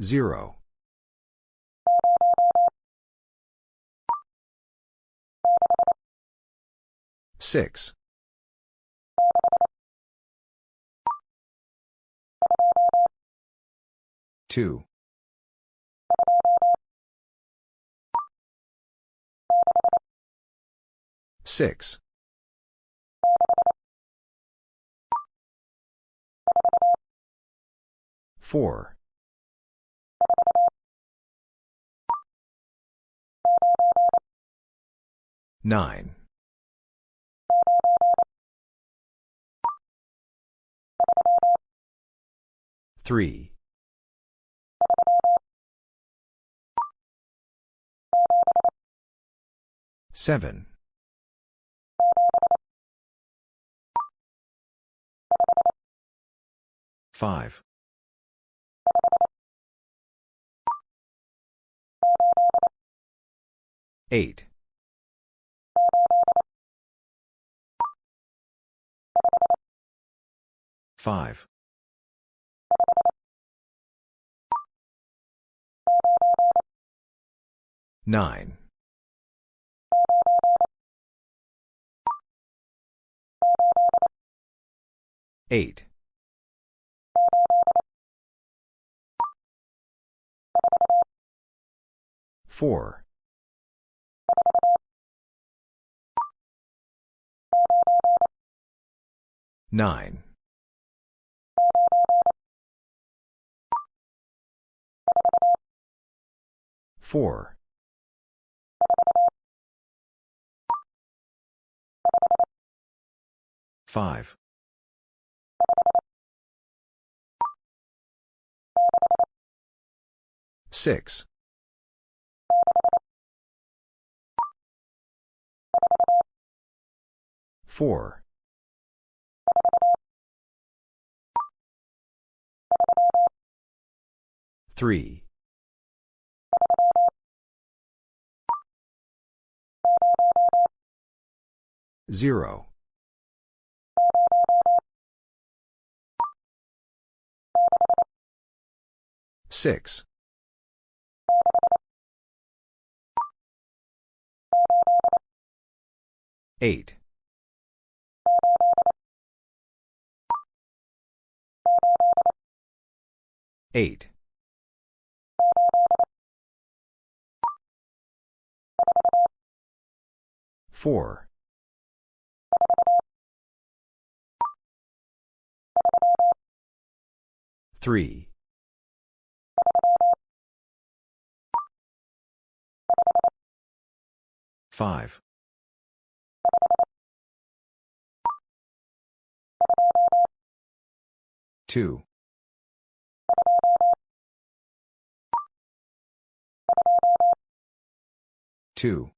Zero. Six. Two. Six. Four. Nine. Three. Seven. Five. Eight. Five. Nine. Eight. Four. Nine. Four. Five. Six. Four. Three. Zero. Six. Eight. Eight. Four. Three. Five. Two. Two.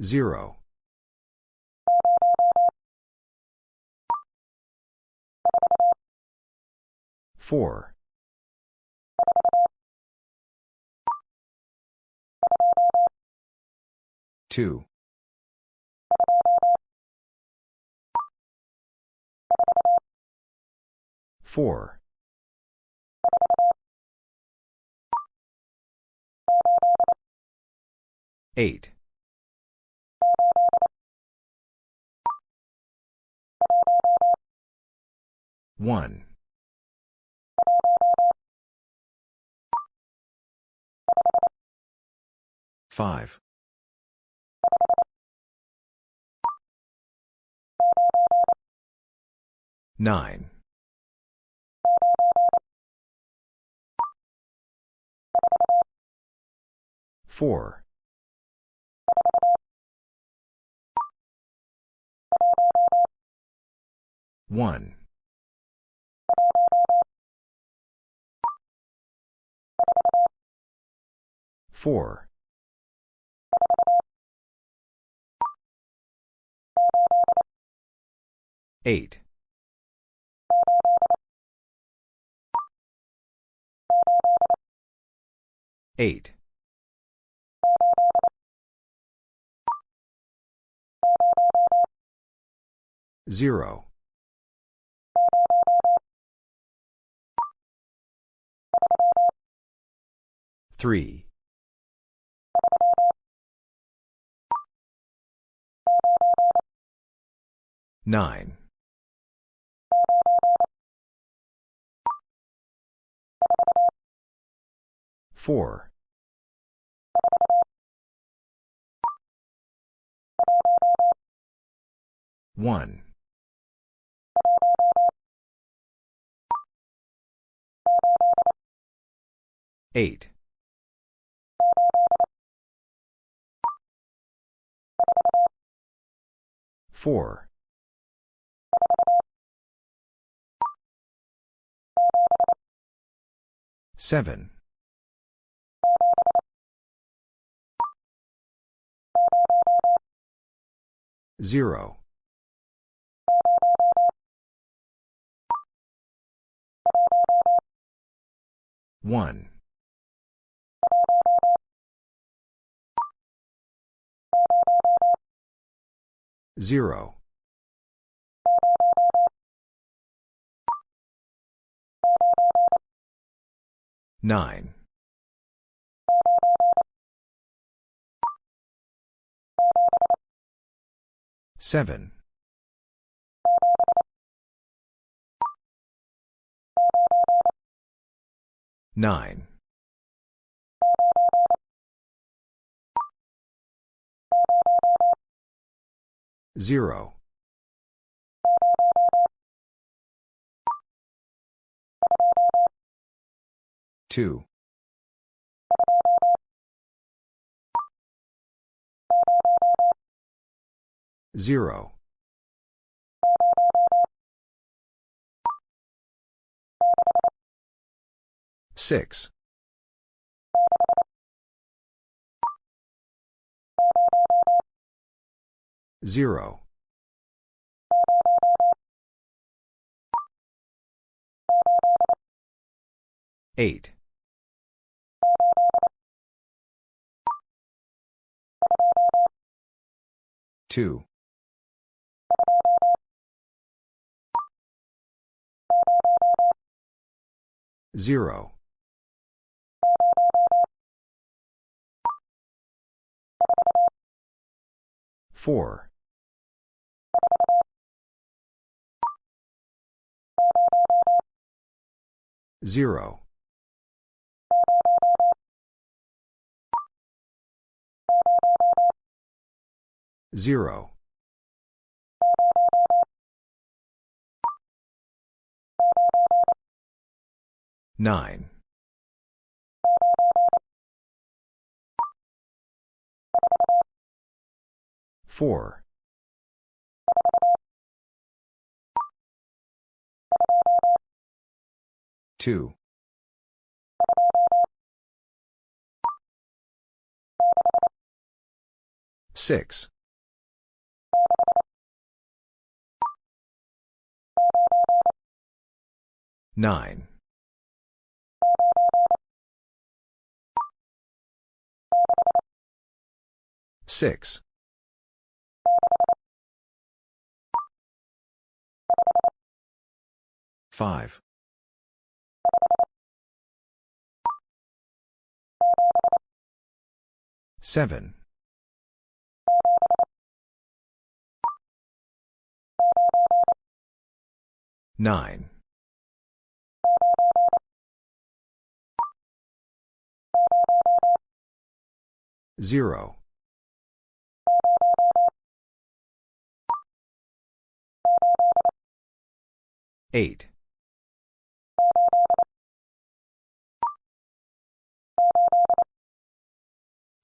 Zero. Four. Two. Four. Eight. One. Five. Nine. Four. One. Four. 8. 8. 0. 3. 9. 4. 1. 8. 4. 7. 0. 1. 0. 9. 7. 9. 0. 2. 0. 6. 0. 8. 2. 0. 4. 0. 0. 9. 4. 2. 6. 9. 6. 5. 7. 9. 0. 8.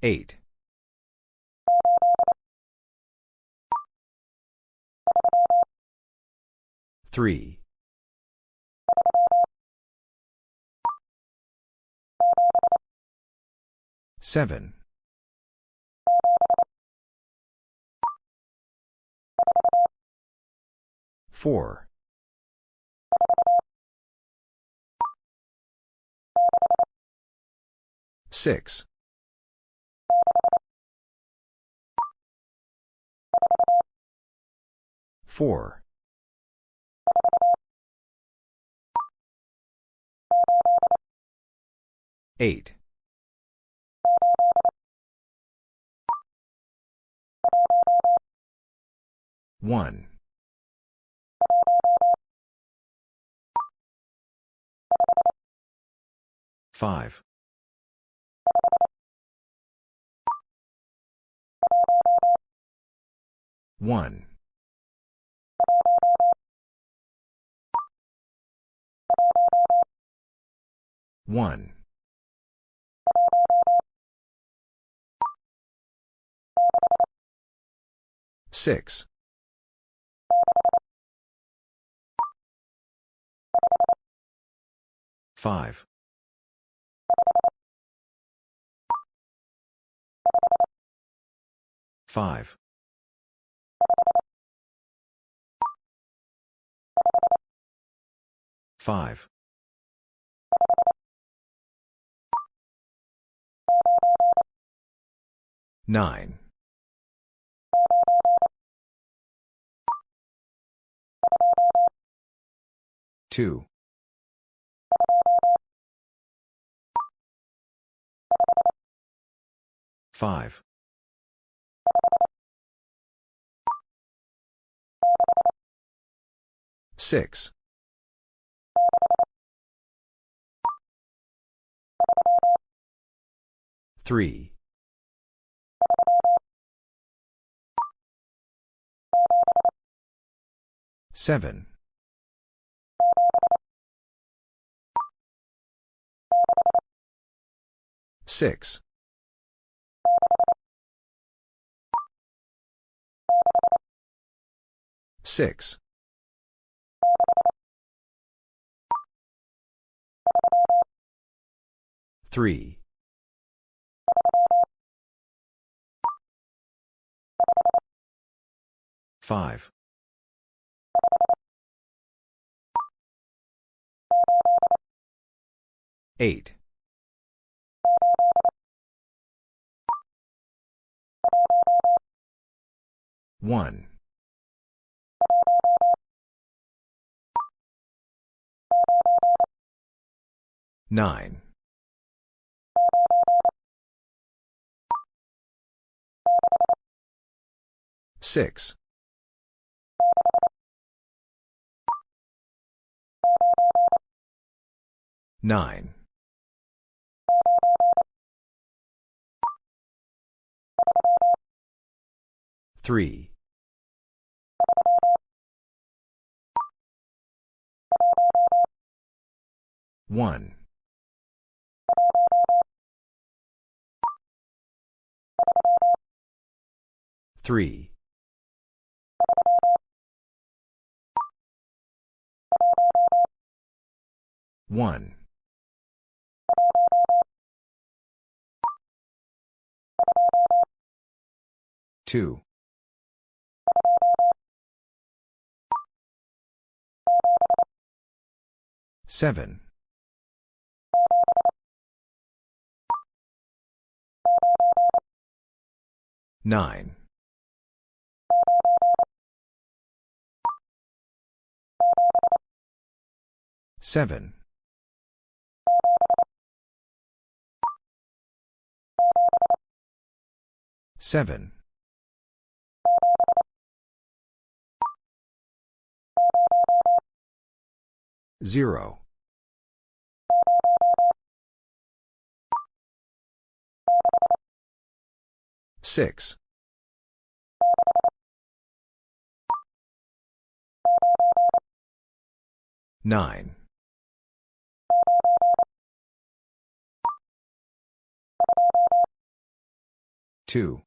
8. 3. 7. Four. Six. Four. Eight. One. 5. 1. 1. 6. 5. 5. 5. 9. 2. 5. 6. 3. 7. 6. 6. 3. 5. 8. 1. 9. 6. 9. 3. 1. 3. 1. 2. 7. 9. 7. 7. 0. 6. 9. 2.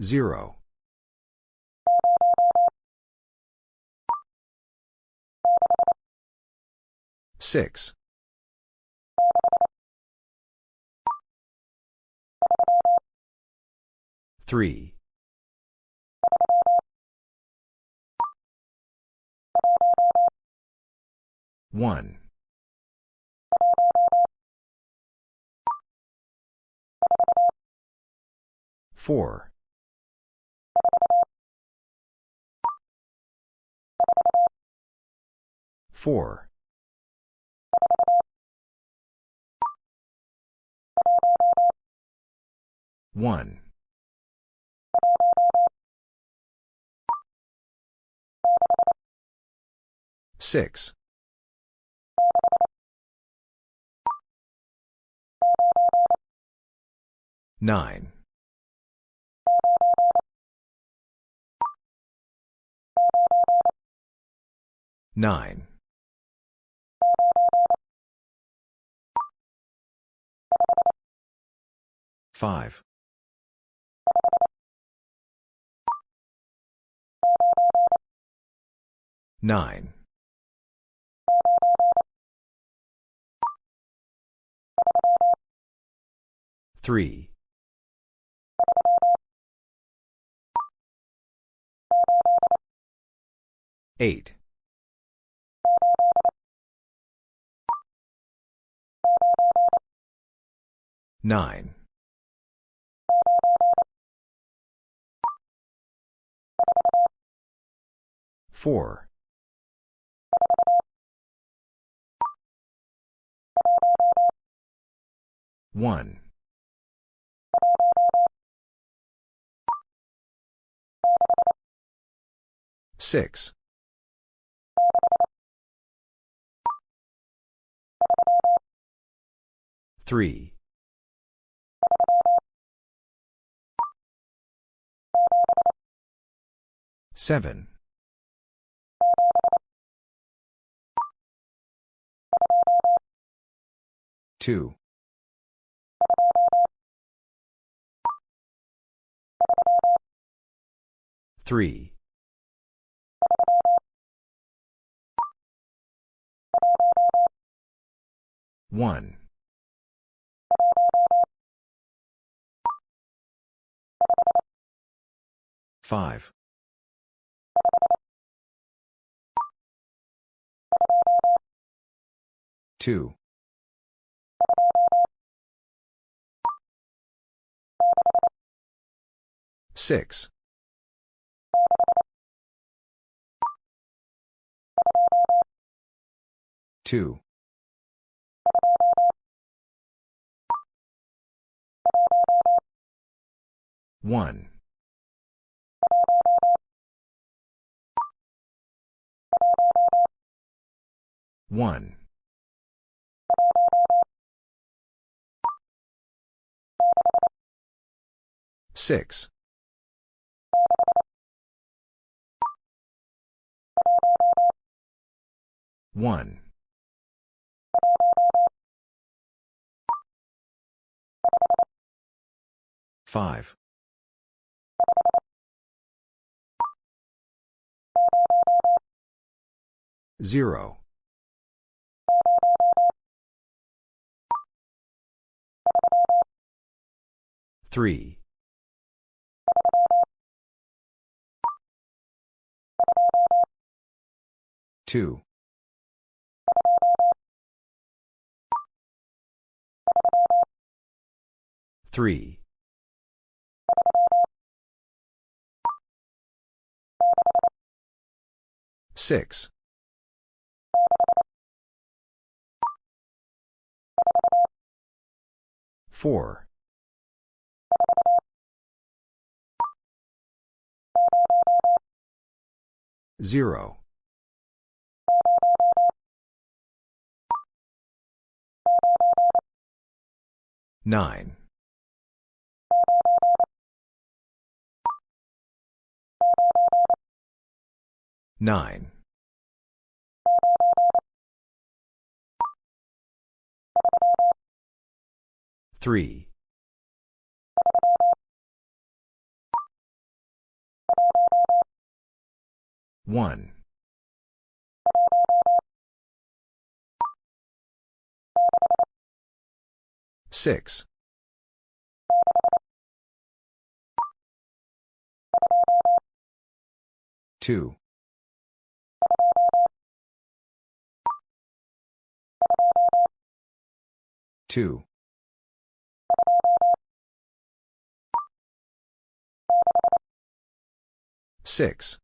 0. 6. 3. 1. 4. 4. 1. 6. 9. 9. 5. 9. 3. 8. 9. 4. 1. 6. 3. 7. 2. 3. 1. 5. 2. 6. 2. 1. 1. 6. 1. 5. 0. 3. 2. 3. 6. 4. 0. 9. 9. 3. 1. 6. 2. 2. 6.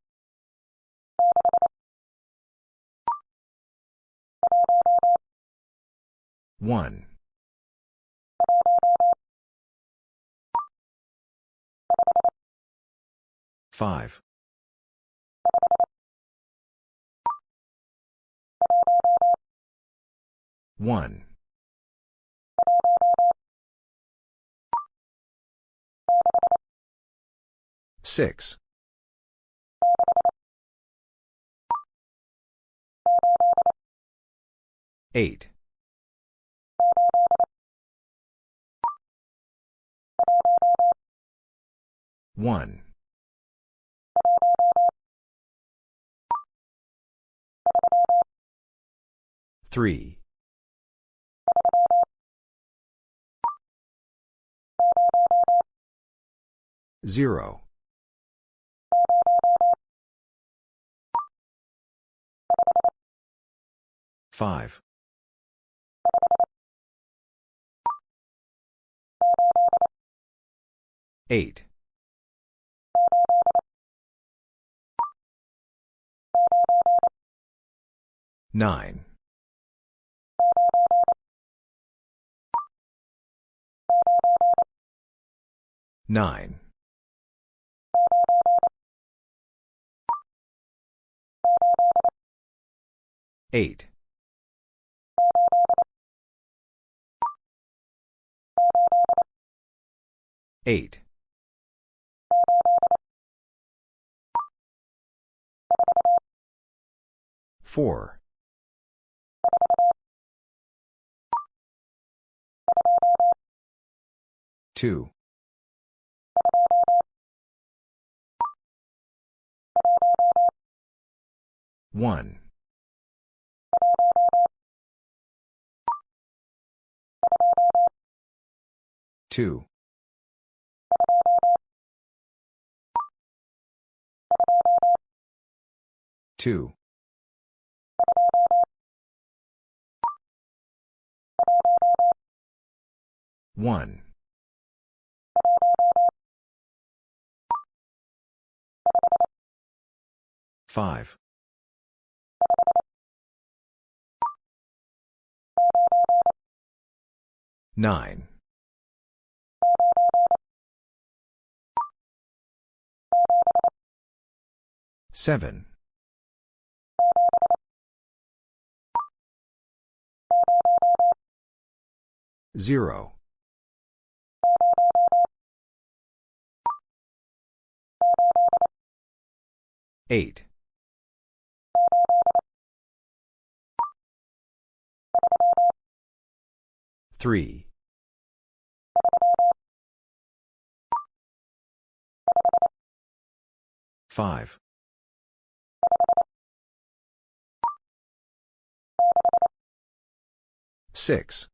1. 5. 1. 6. 8. 1. 3. 0. 5. 8. 9. 9. 8. 8. 4. 2. 1. 2. 2. 1. 5. 9. 7. 0. 8. 3. 5. 6.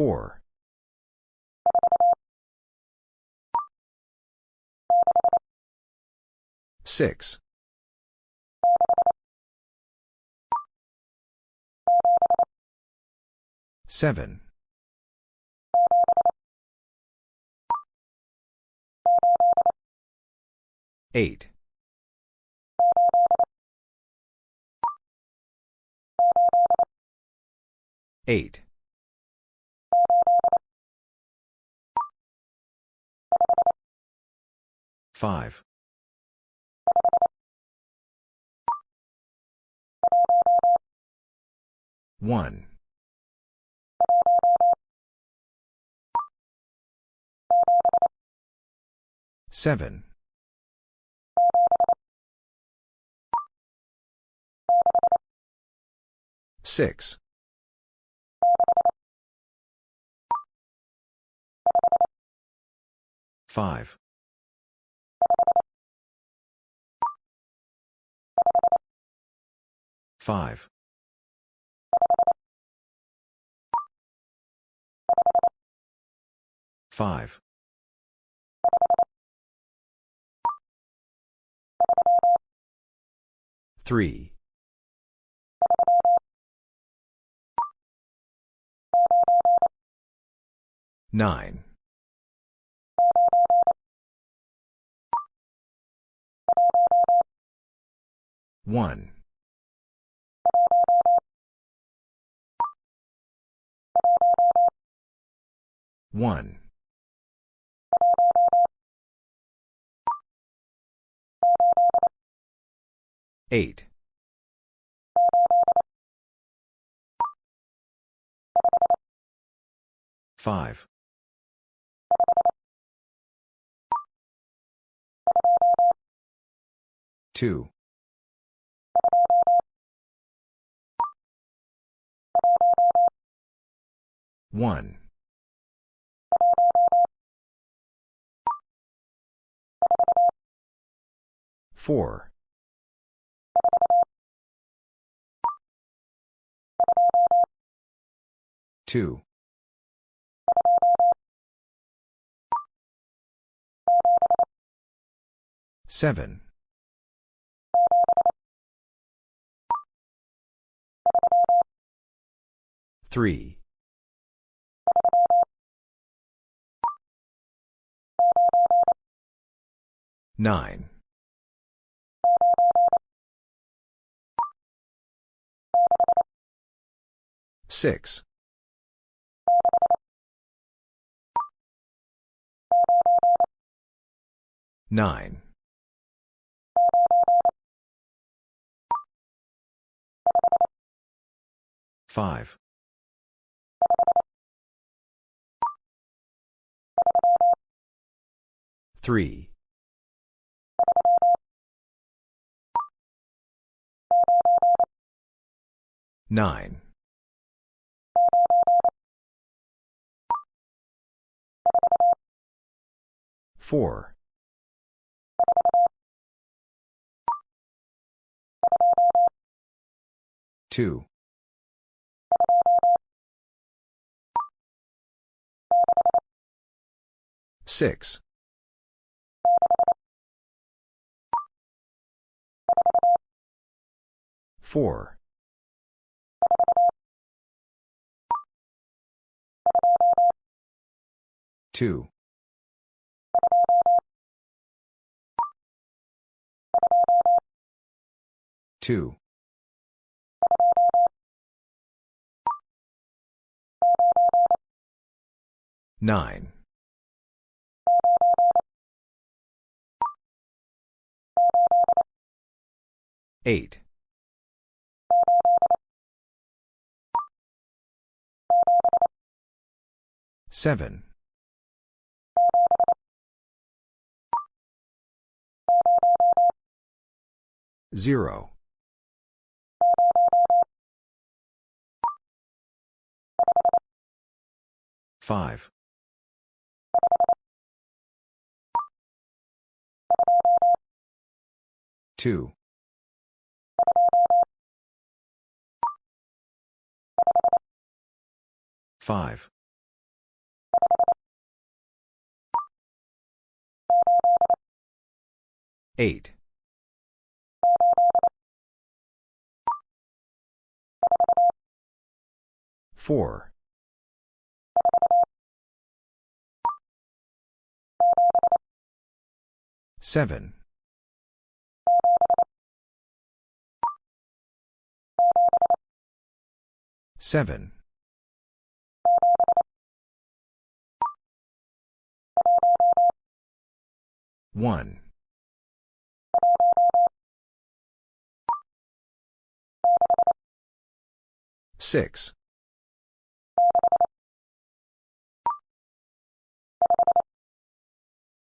4. 6. 7. 8. 8. 5. 1. 7. 6. 5. 5. 5. 3. 9. 1. 1. 8. 5. 2. 1. 4. 2. 7. 3. 9. 6. 9. 5. 3. 9. 4. 2. 6. 4. 2. 2. 9. 8. 7. 0. 5. 2. 5. 8. 4. 7. 7. 1. 6.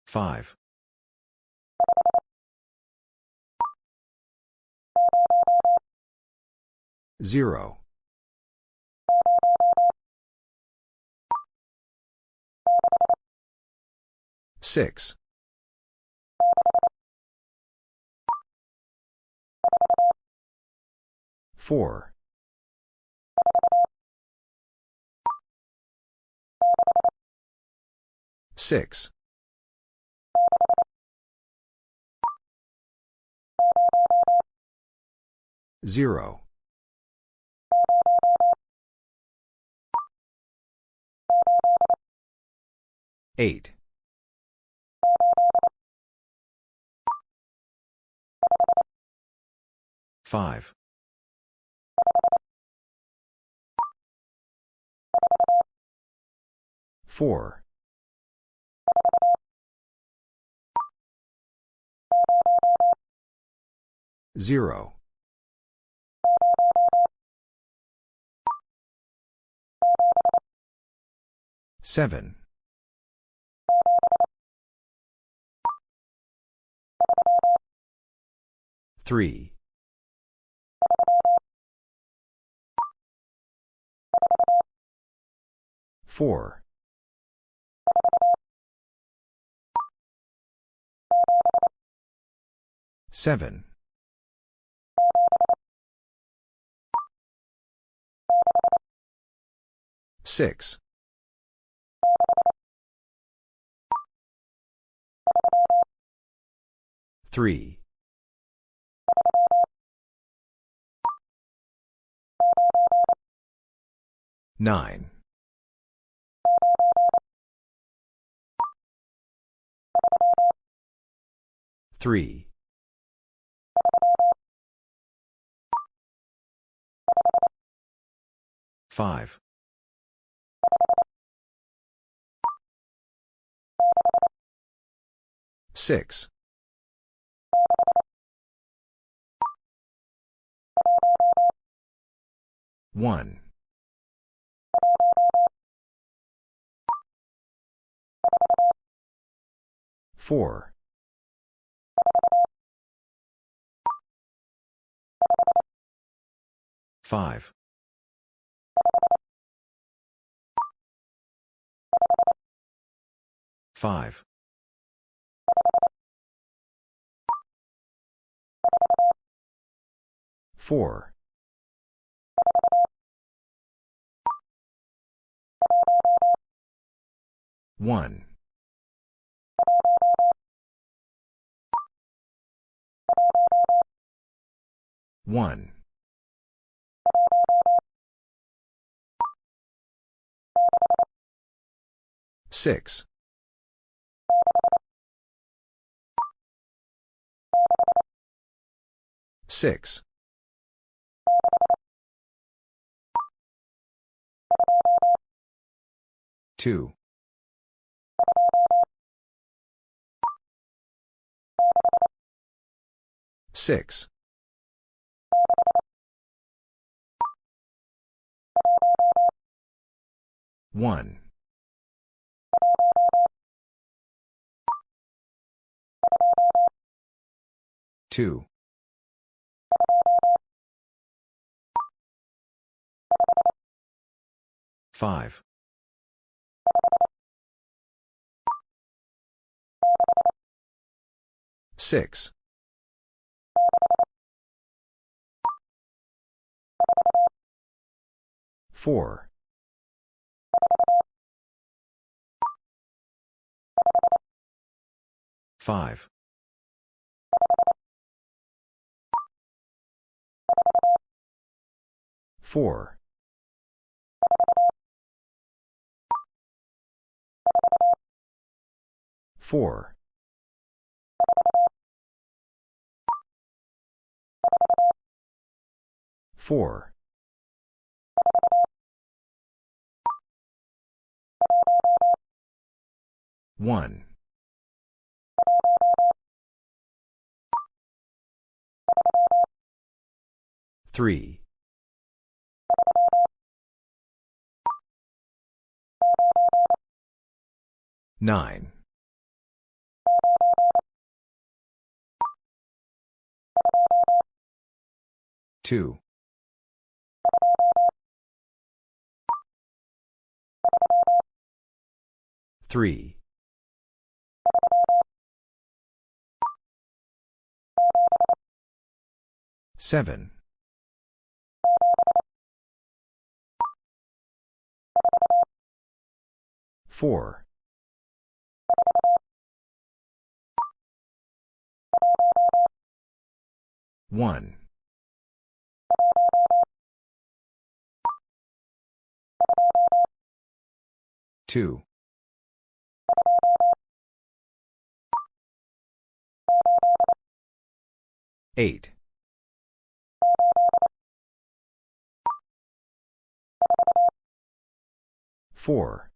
5. 0. 6. 4. 6. 0. 8. 5. 4. 4. 0. 7. 3. 4. 7. 6. 3. 9. 3. 5. 6. 1. 4. 5. 5. 4. 1. 1. 6. 6. 2. 6. 1. 2. 5. 6. 4. 5. 4. 4. 4. 1. 3. 9. 2. 3. 7. 4. 1. 2. Eight. Four.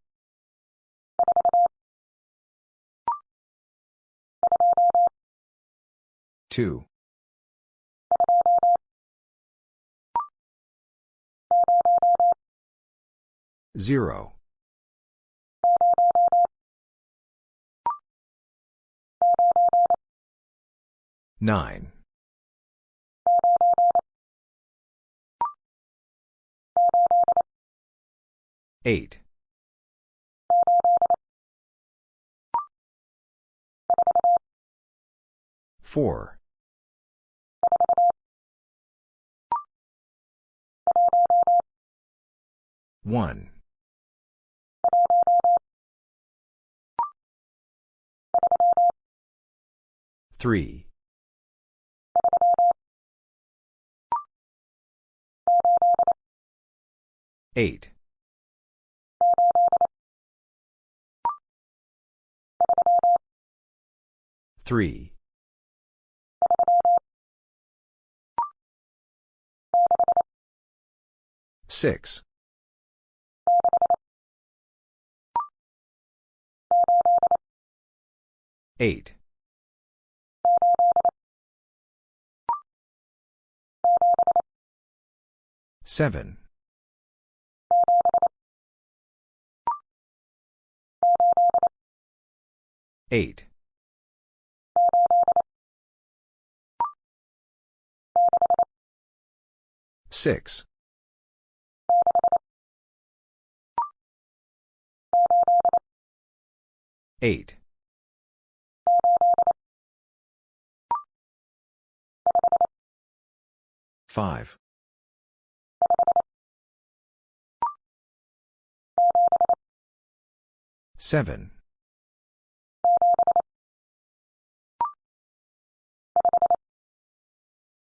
Two. Zero. 9. 8. 4. 1. 3. 8. 3. 6. 8. 7. 8. 6. 8. 5. 7.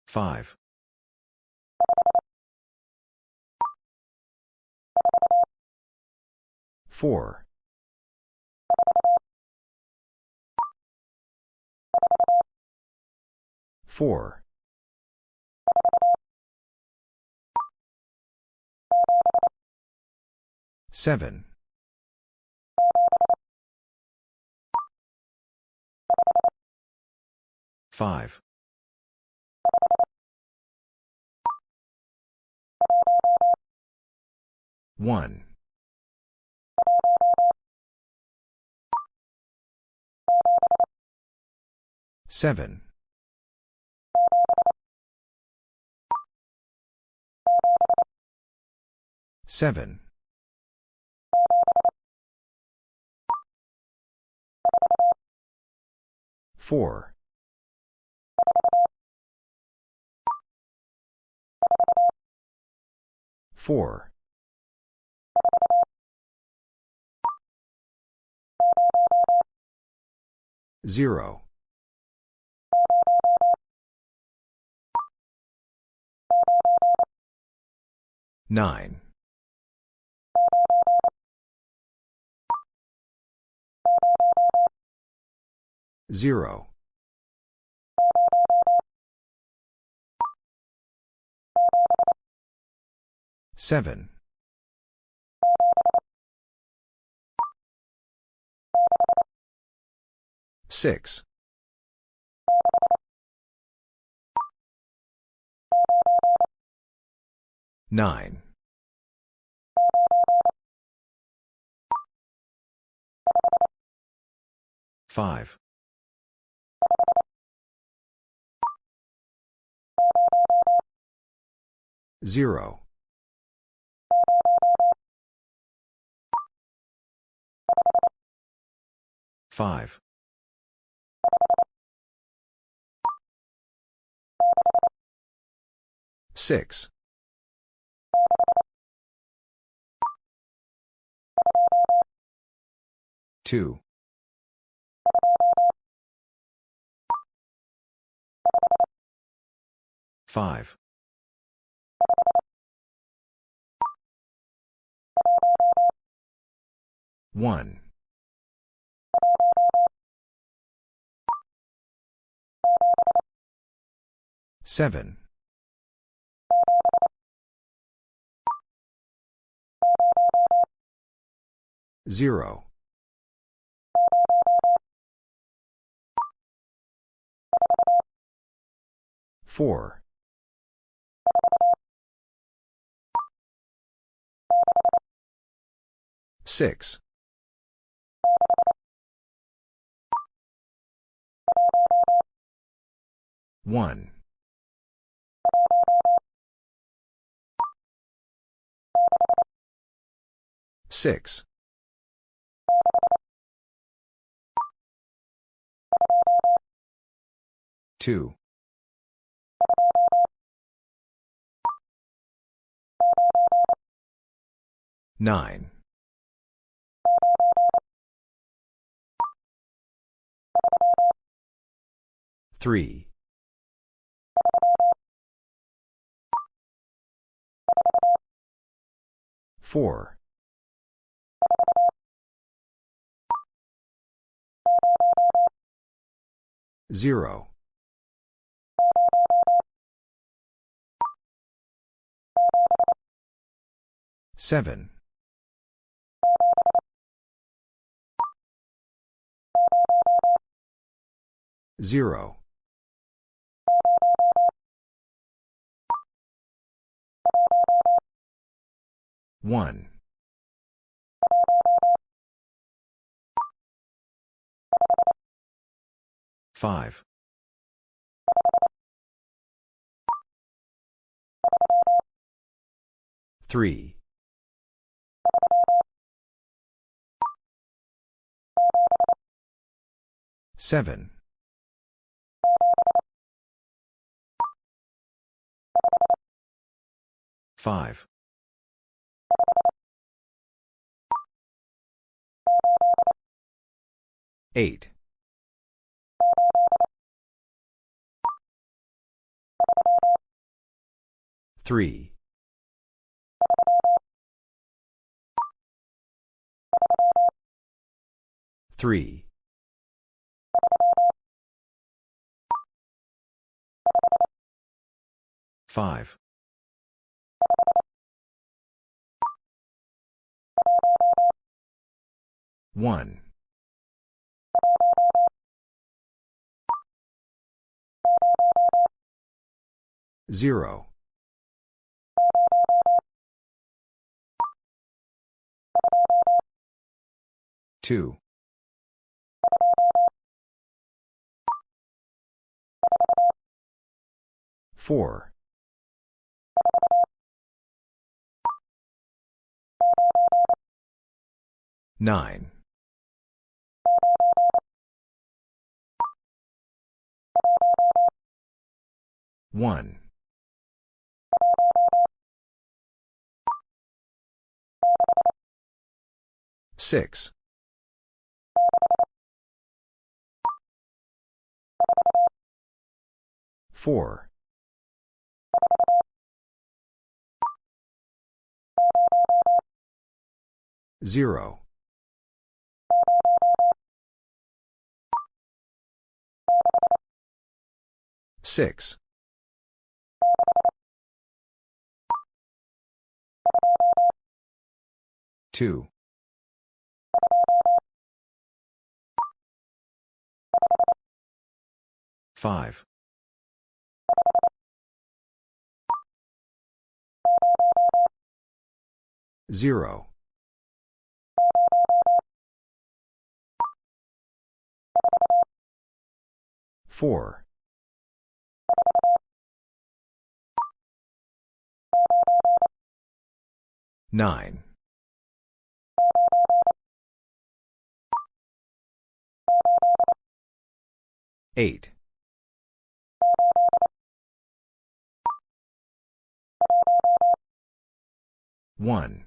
5. 4. 4. 7. 5. 1. 7. 7. 4. 4. 0. 9. 0. 7. 6. 9. 5. 0. 5. 6. 2. 5. 1. 7. 0. 4. 6. 1. 6. 2. 9. 3. 4. 0. 7. 0. 1. 5. 3. 7. 5. 8. 3. 3. 5. 1. 0. 2. 4. 9. 1. 6. 4. 0. 6. 2. 5. 0. 4. 9. 8. 1.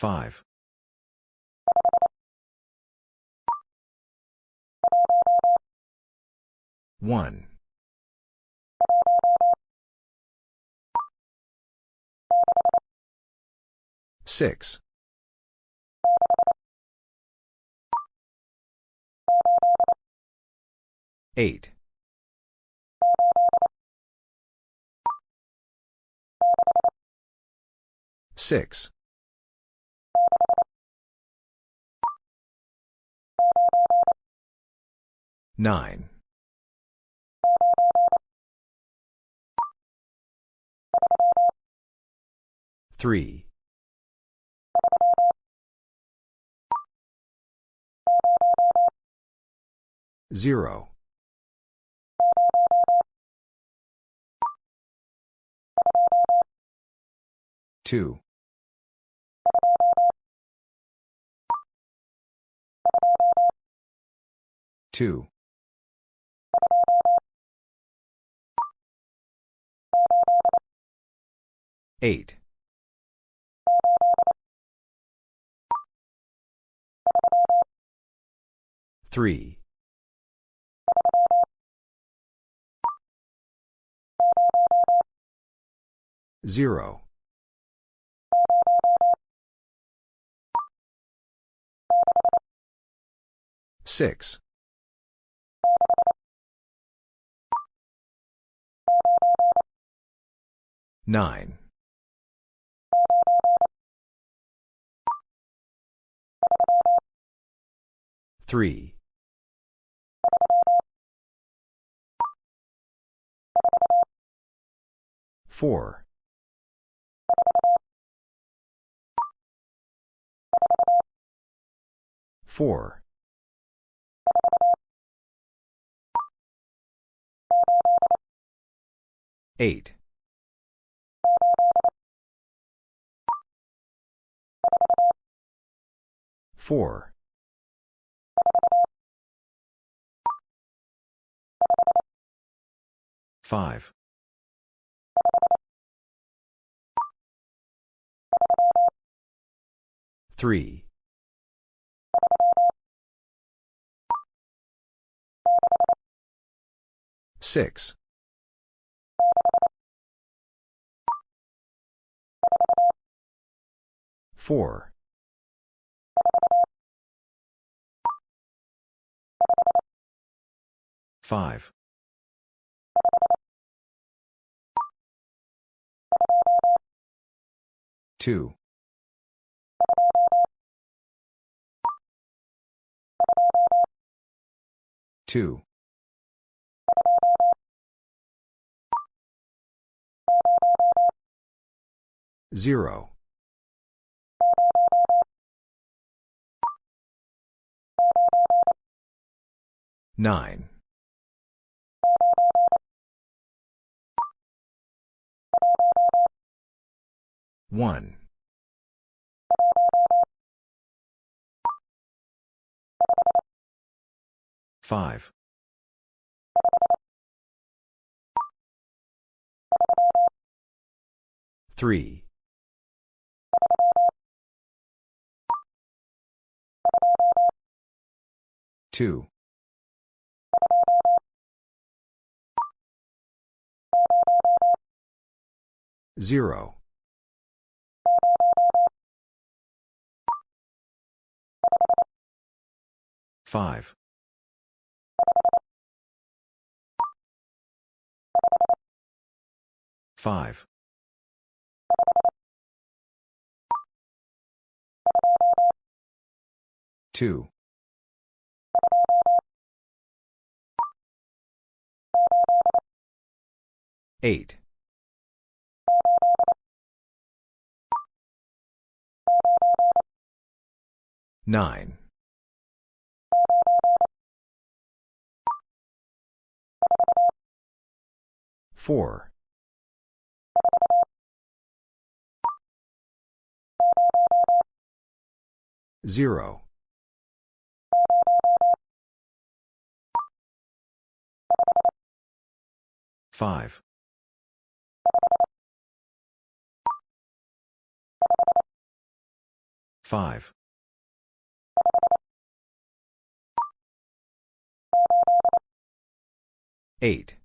5. 1. 6. 8. 6. 9. 3. 0. 2. 2. 8. 3. 0. 6. 9. 3. 4. 4. 8. 4. 5. 3. 6. 4. 5. 2. 2. 0. 9. 1. 5. 3. 2. 0. 5. 5. 2. 8. 9. 4. 0. 5. 5. 8.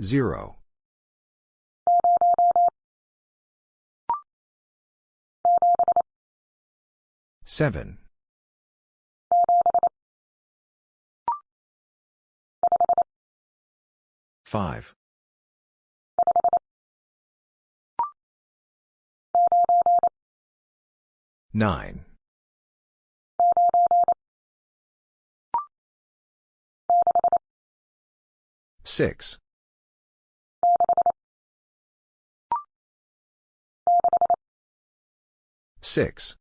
0. 7. 5. 9. 6. 6.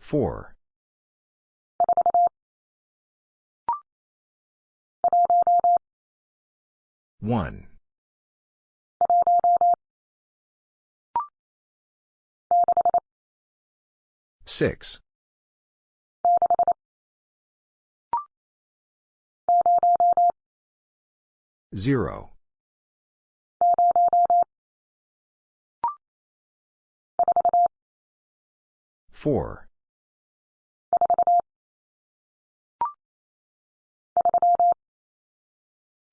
4. 1. 6. 0. 4.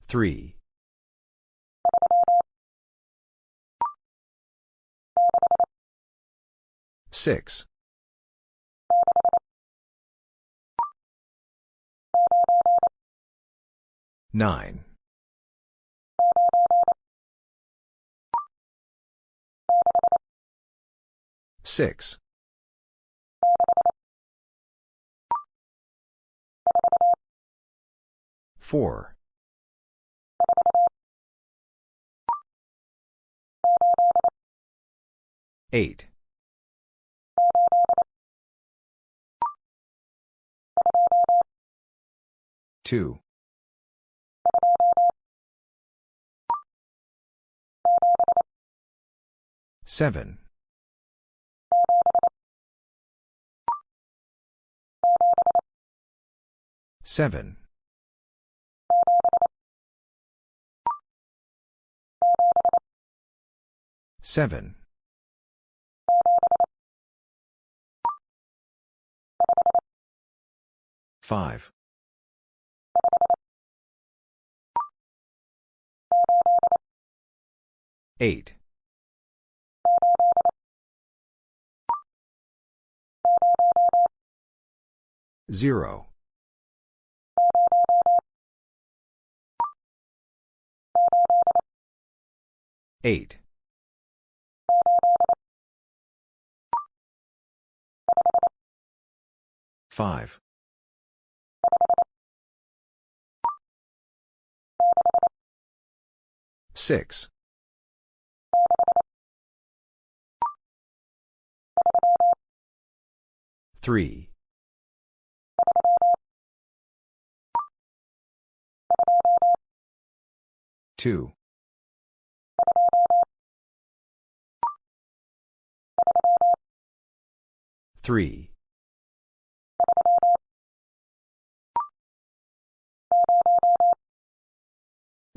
3. 6. 9. 6. 4. 8. 2. 7. 7. 7. 5. 8. 0. 8. 5. 6. 3. 2. 3.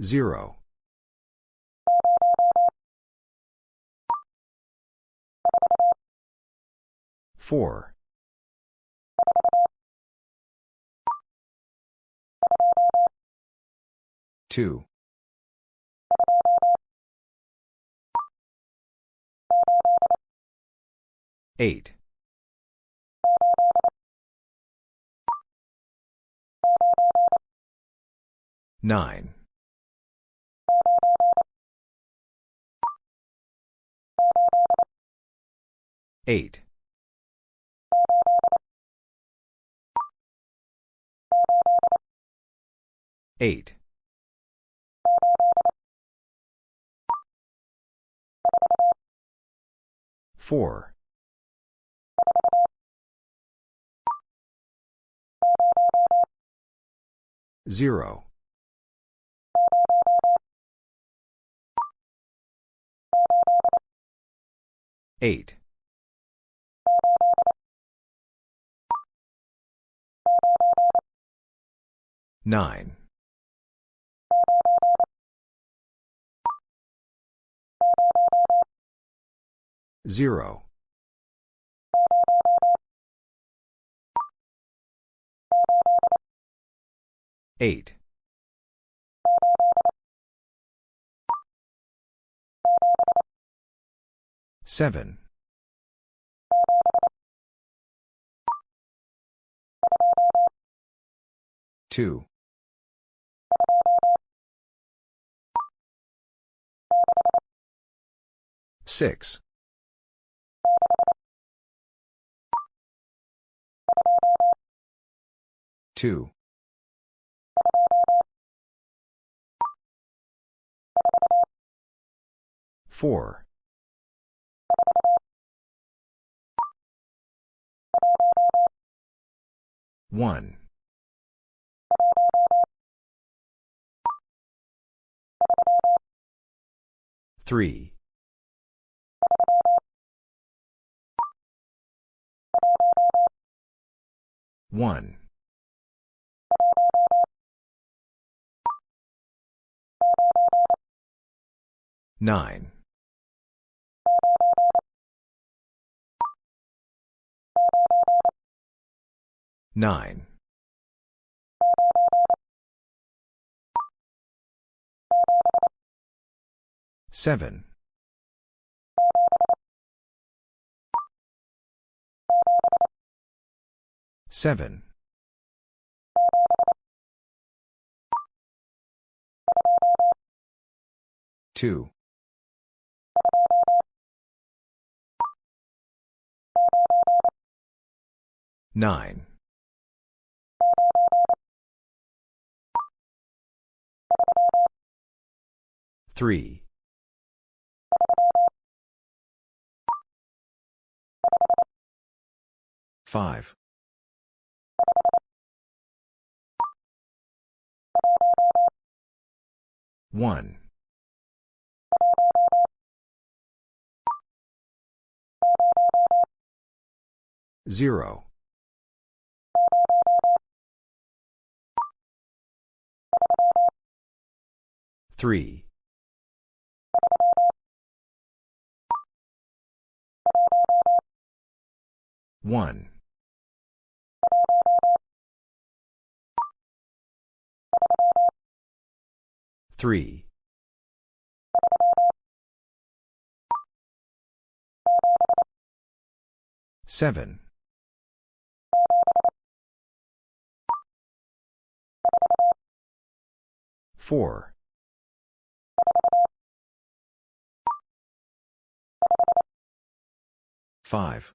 0. 4. 2. 8. 9. 8. 8. 4. 0. 8. 9. 0. 8. 7. 2. Six. Two. Four. One. Three. One. Nine. Nine. Seven. Seven. Two. Nine. Three. Five. One. Zero. Three. One. Three. Seven. Four. Five.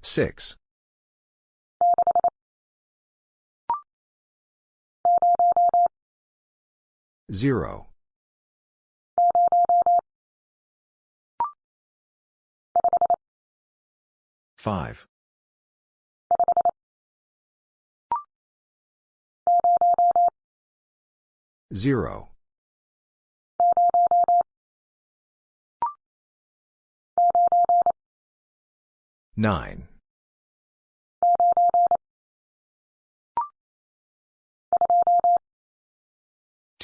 Six. Zero. Five. Zero. Nine.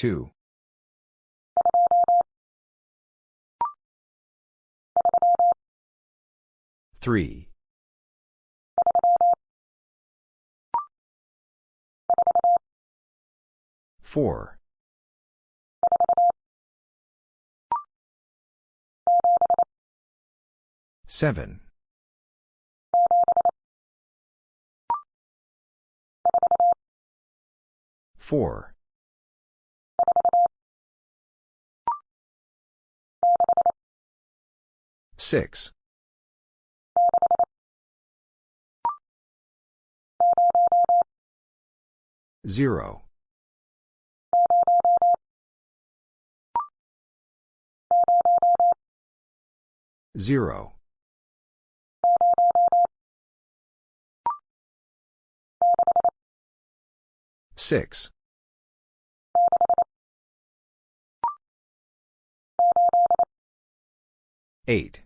Two. Three. Four. Seven. Four. Six. Zero. Zero. Six. Eight.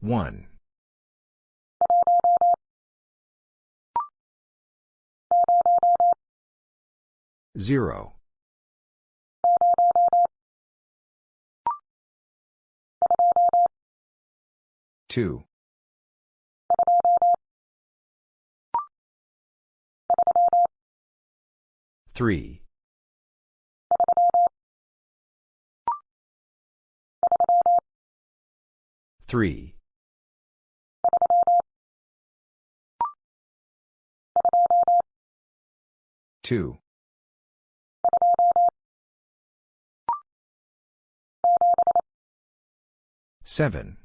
One. Zero. Two. Three. 3. 2. 7.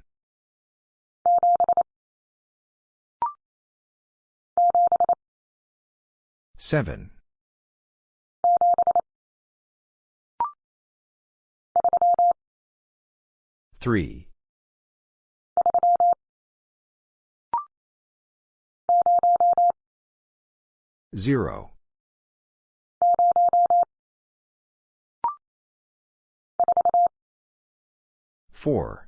7. 3. 0. 4.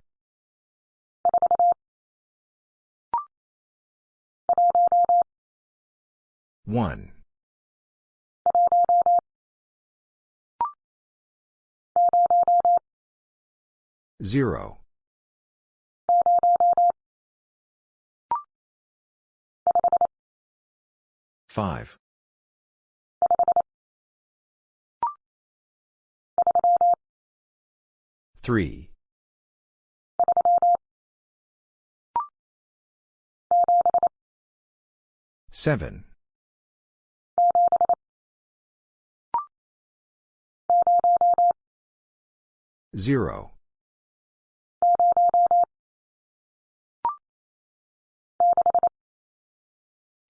1. 0. 5. 3. 7. 0.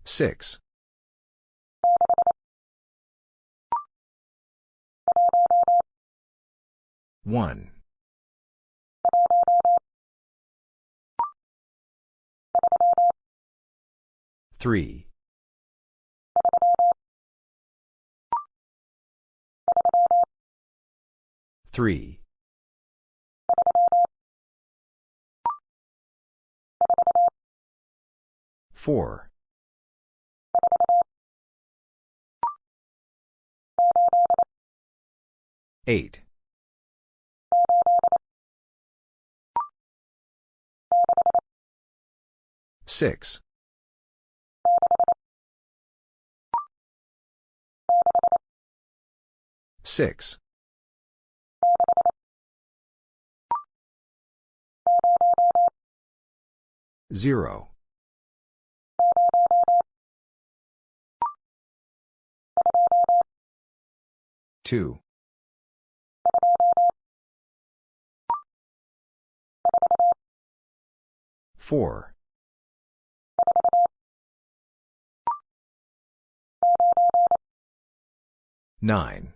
6. 1. 3. 3. 4. 8. 6. 6. 0. 2. 4. 9.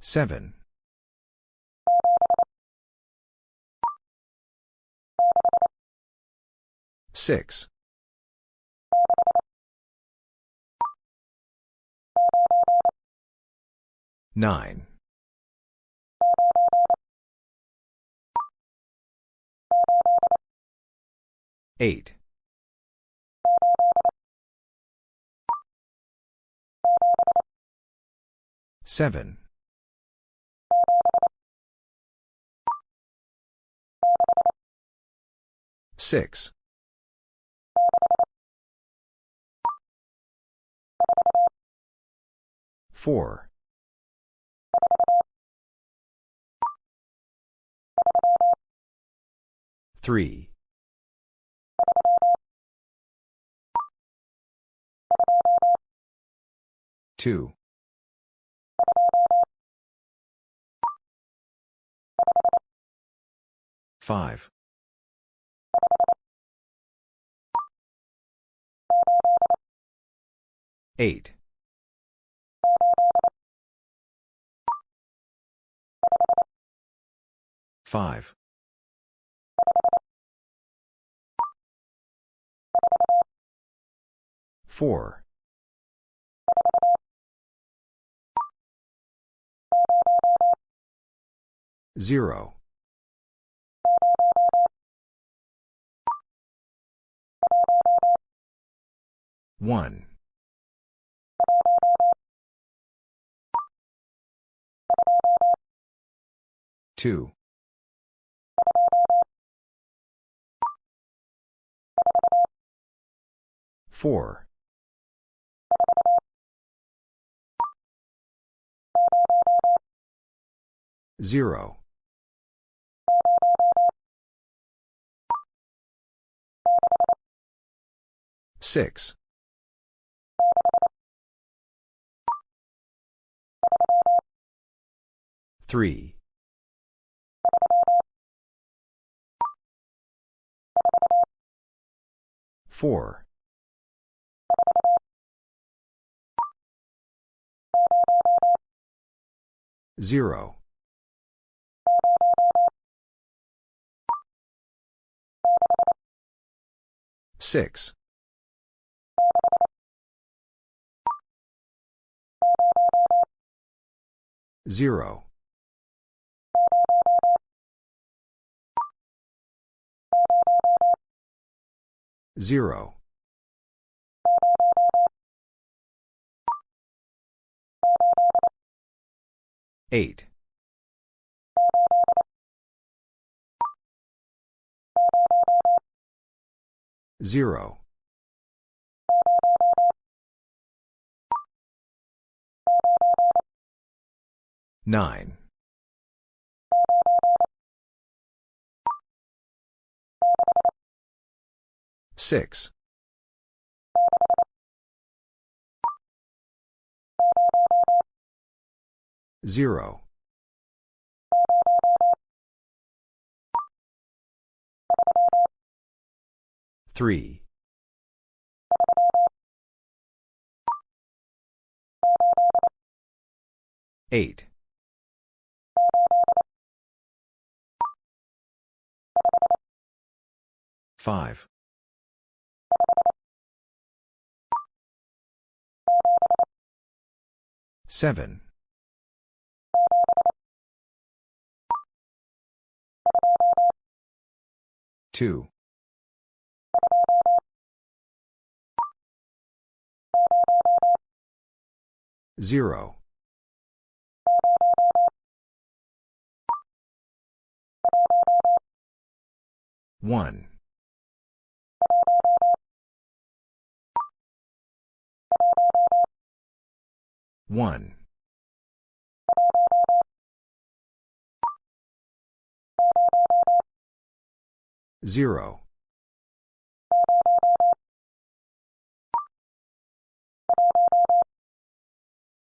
7. 6. 9. 8. 7. 6. 4. 3. 2. 5. 8. 5. 4. 0. 1. 2. 4. 0. Six. Three. Four. Zero. Six. Zero. Zero. Eight. Zero. Nine. Six. Zero. Three. Eight. Five. Seven. Two. Zero. One. One. Zero.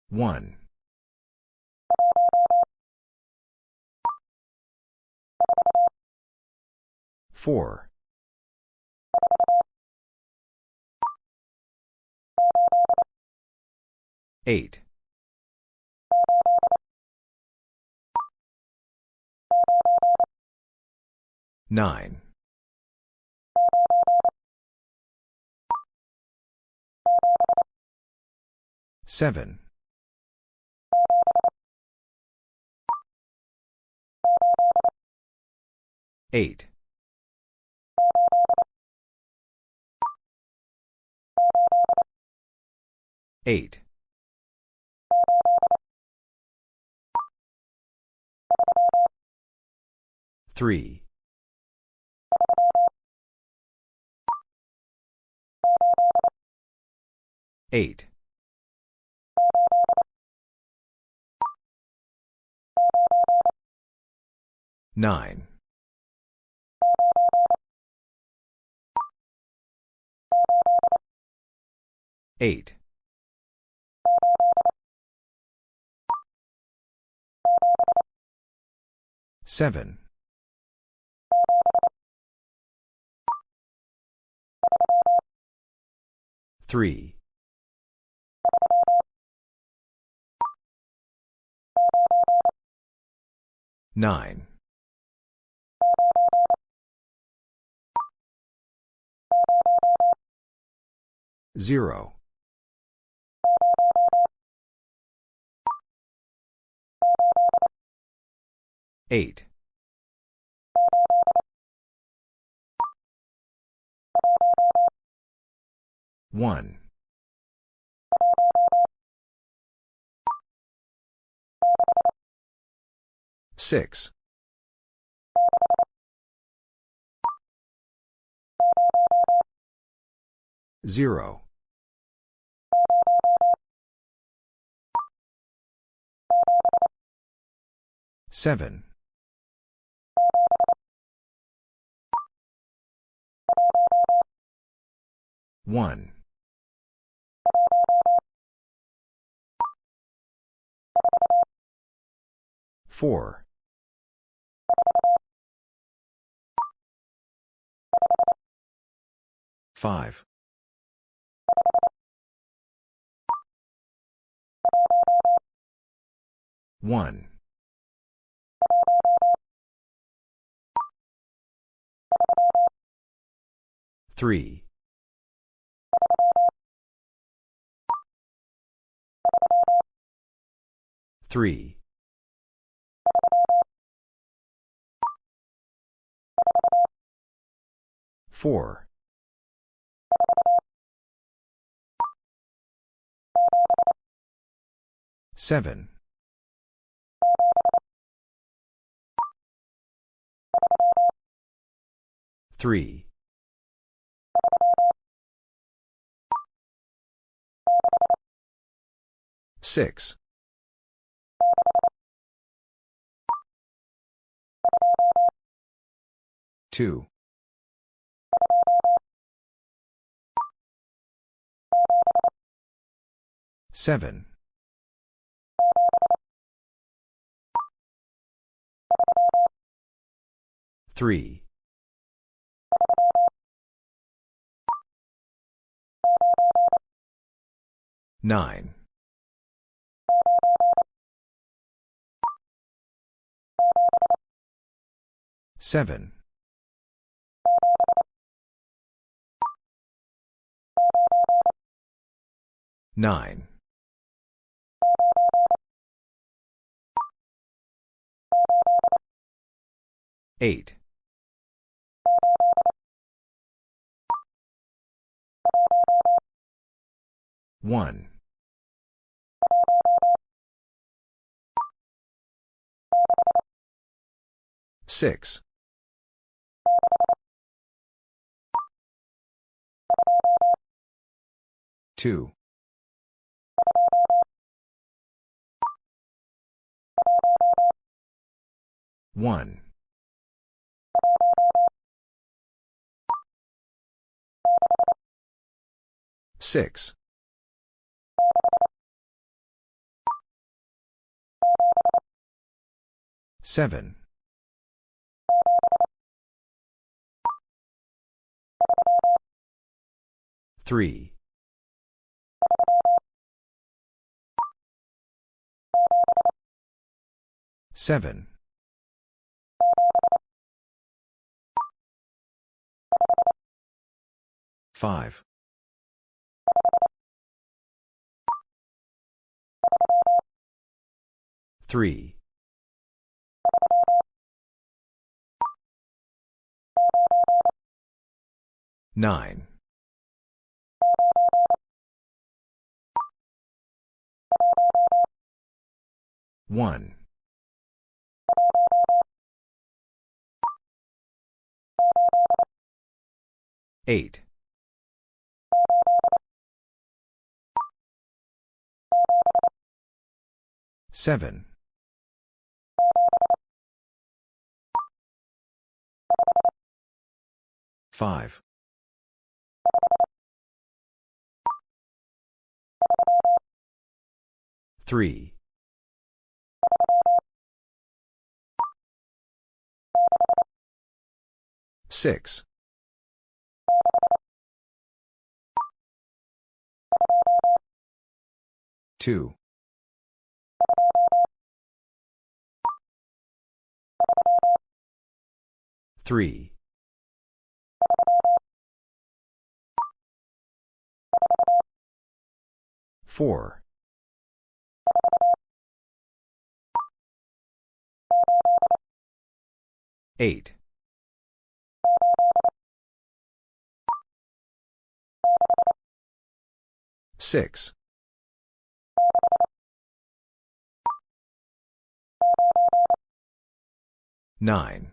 One. Four. Eight. Nine. Seven. Eight. Eight. Three. Eight. Nine. Eight. Seven. Three. Nine. Zero. Eight. One. Six. Zero. Seven. 1. 4. 5. 1. 3. 3. 4. 7. 3. 6. 2. 7. 3. 9. 7. 9. 8. 1. 6. 2. 1. 6. 7. 3. 7. 5. 3. 9. 1. 8. 7. 5. 3. 6. 2. 3. 4. 8. 6. 9.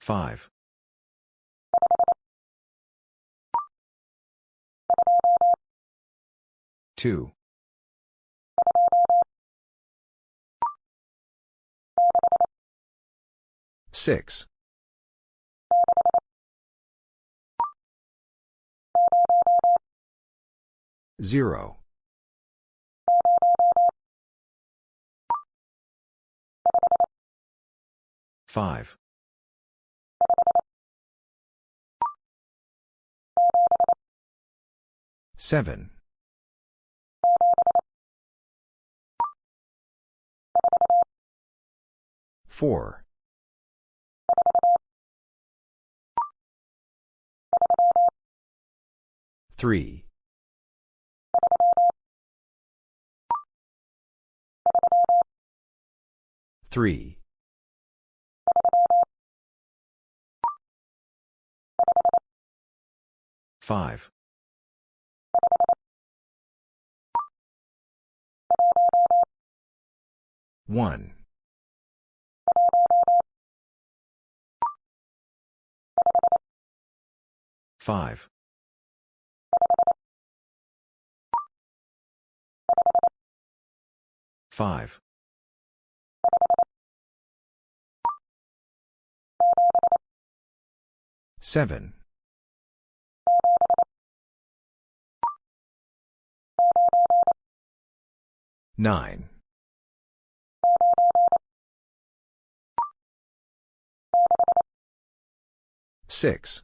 5. 2. Six. Zero. Five. Seven. Four. Three. Three. Five. One. Five. Five. Seven. Nine. Six.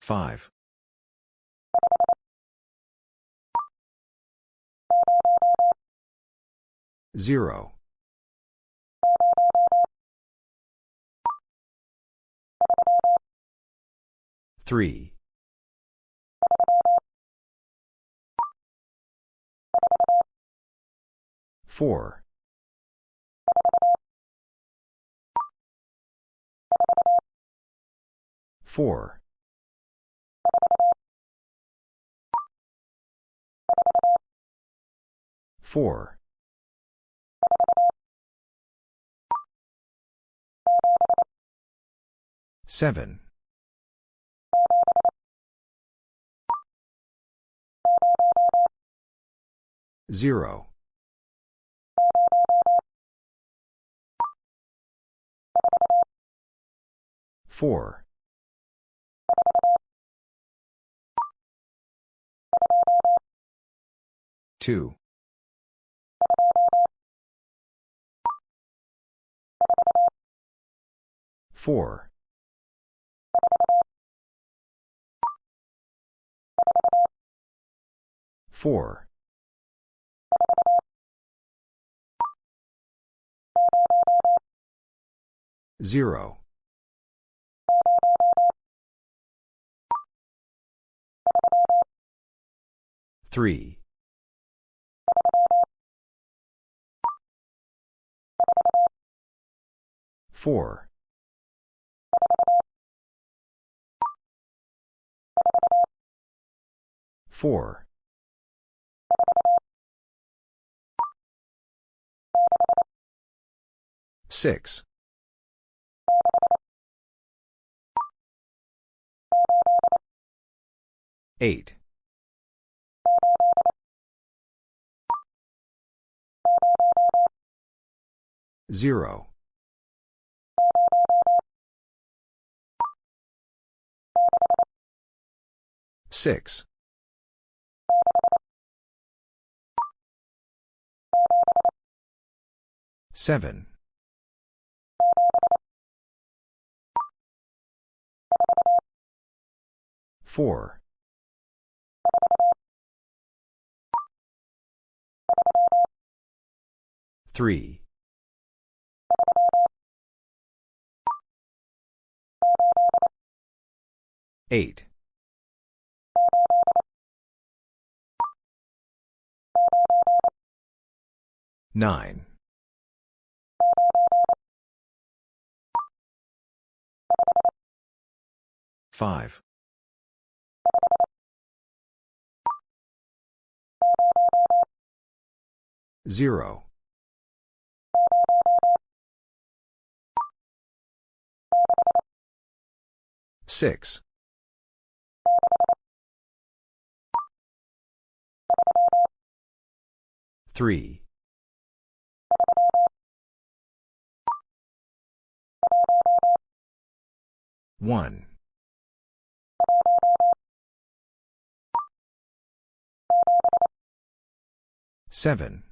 Five. Zero. Three. Four. Four. Four. Seven. Zero. Four. Two. Four. Four. Zero. Three. Four. Four. Six. Eight. Zero. Six. Seven. Four. Three. Eight. Nine. Five. Zero. Six. 3. 1. 7.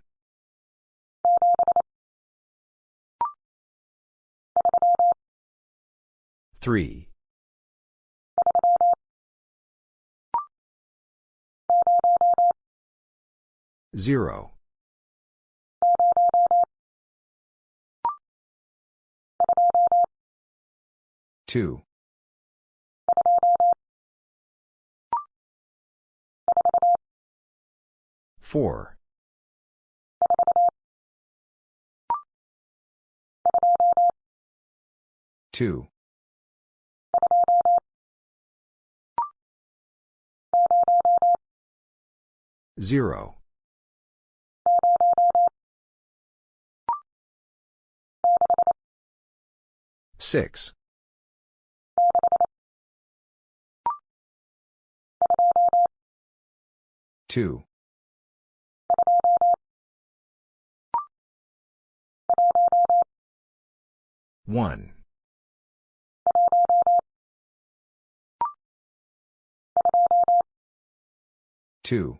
3. 0. 2. 4. 2. 0. 6. 2. 1. 2.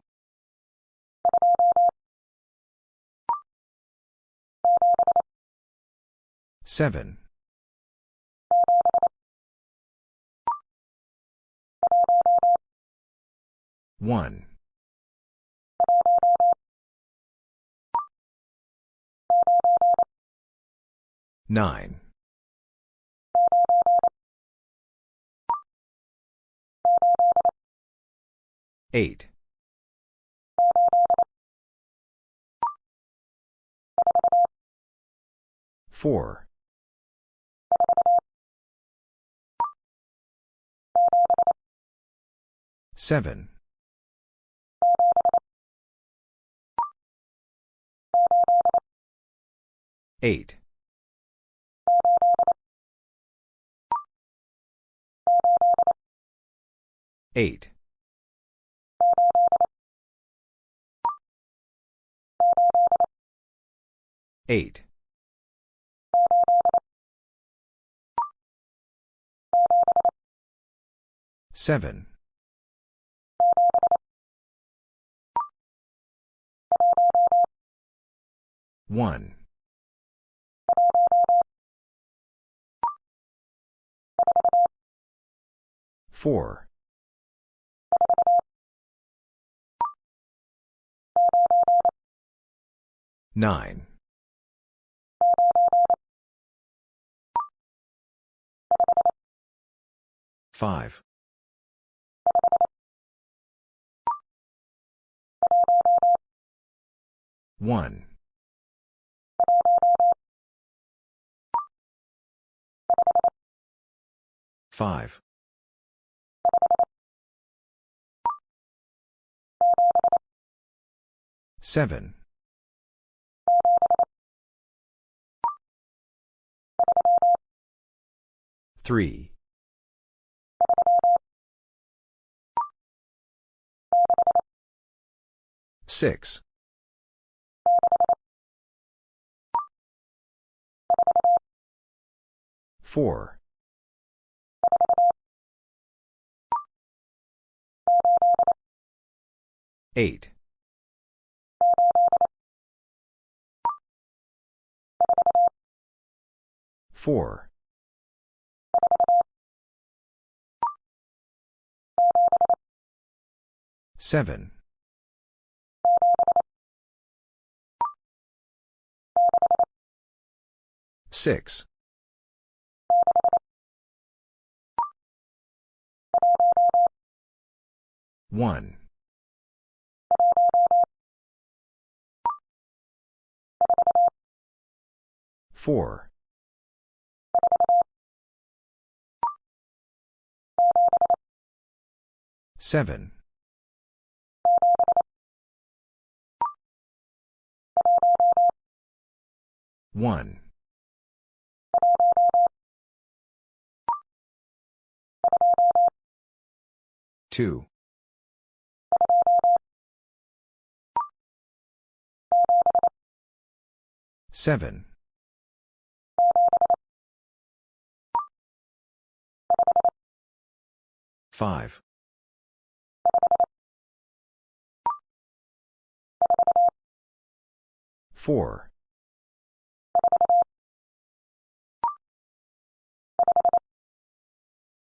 7. 1. 9. 8. 4. 7. 8. 8. 8. 7. 1. 4. 9. 5. 1. 5. 7. 3. 6. 4. 8. 4. 7. 6. 1. 4. 7. 1. 2. Seven. Five. Four.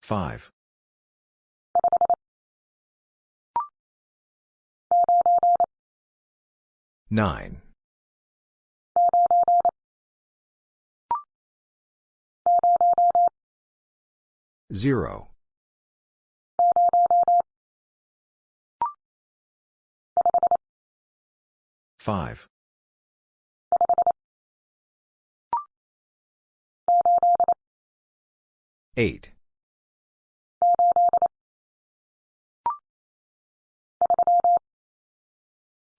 Five. Nine. Zero. Five. Eight.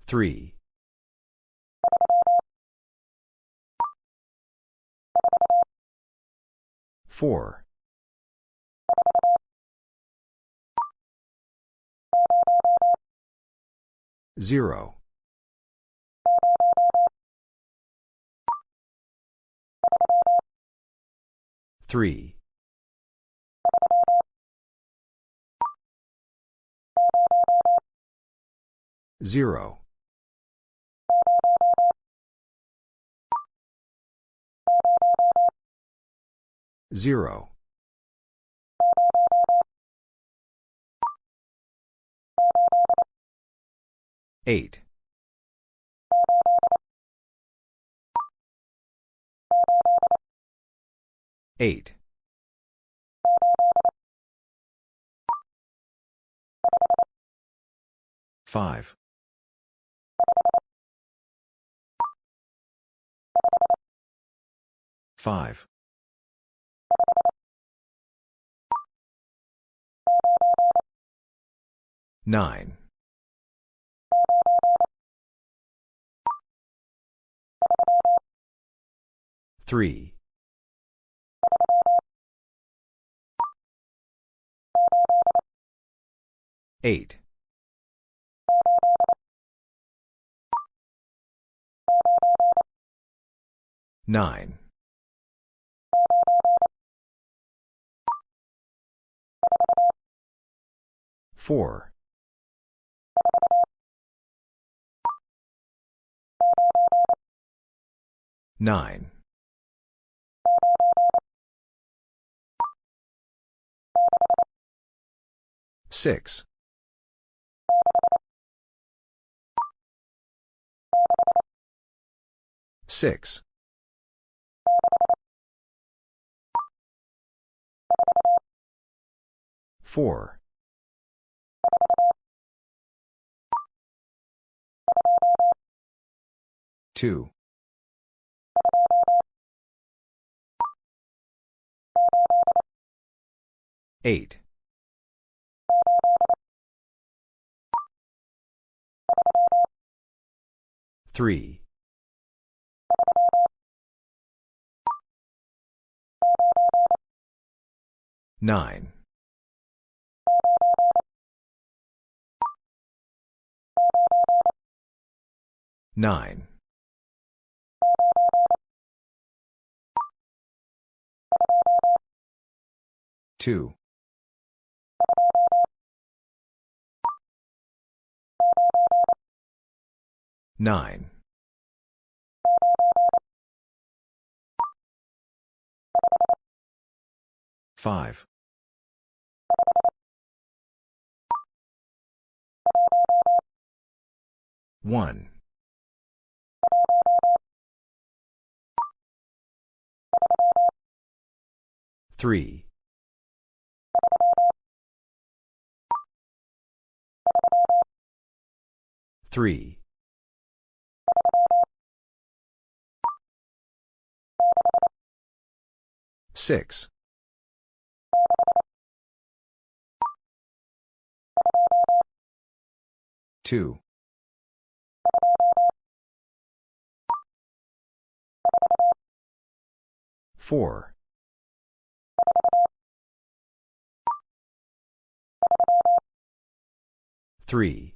Three. Four. Zero. Three. Zero. Zero. Eight. Eight. Five. Five. Nine. Three. Eight. Nine. Four. Nine. Six. Six. Four. Two. Eight. Three. Nine. Nine. Two. Nine. Five. One. Three. 3. 6. 2. 4. 3.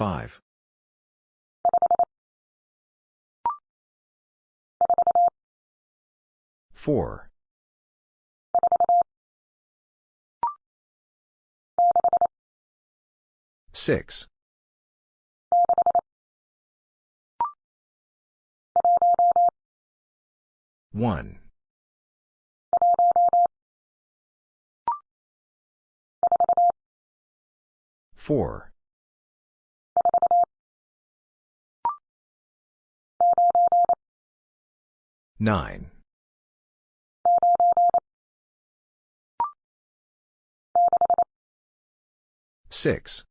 Five. Four. Six. One. Four. 9. 6.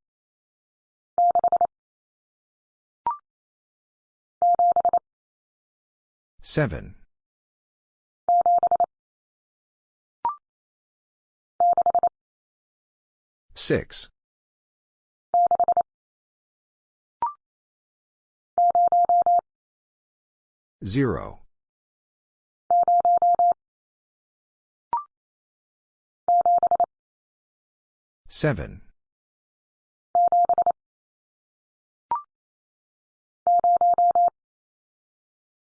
7. 6. 0. 7.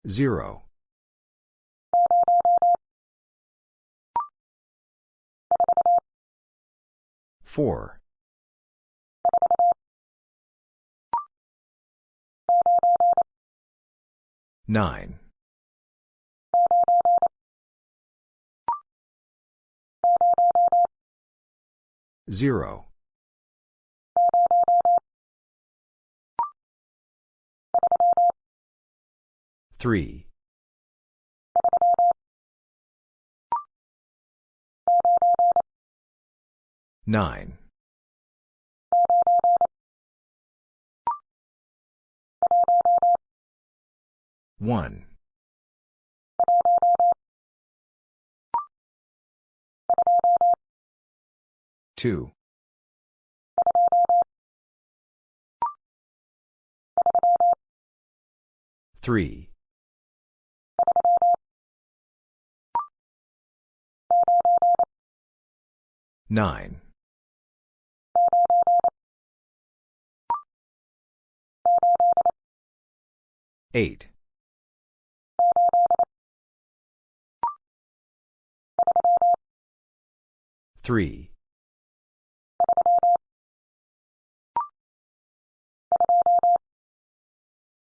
0. 4. 9. 0. 3. 9. 1. 2. 3. 9. 8. 3.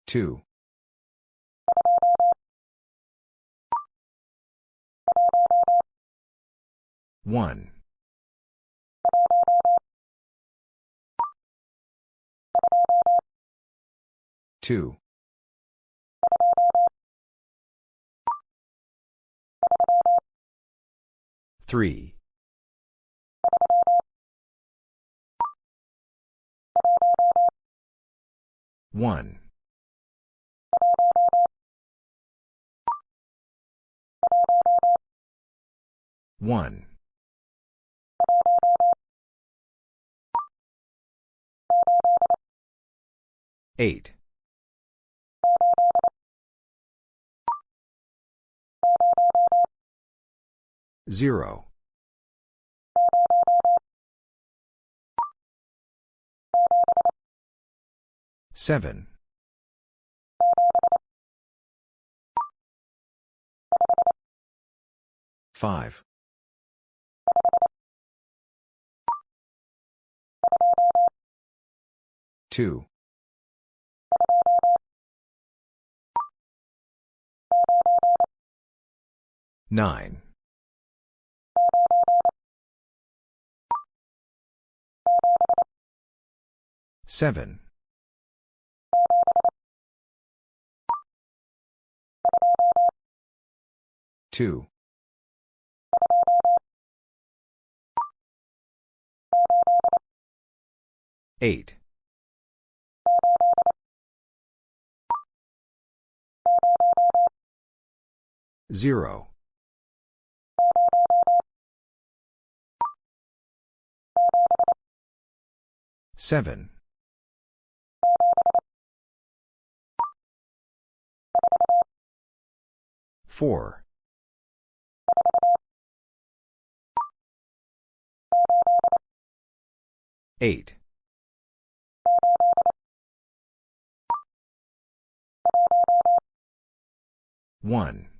2. 1. 2. 3. 1. 1. 8. 0. 7. 5. 2. 9. 7. 2. 8. 0. 7. 4. 8. 1.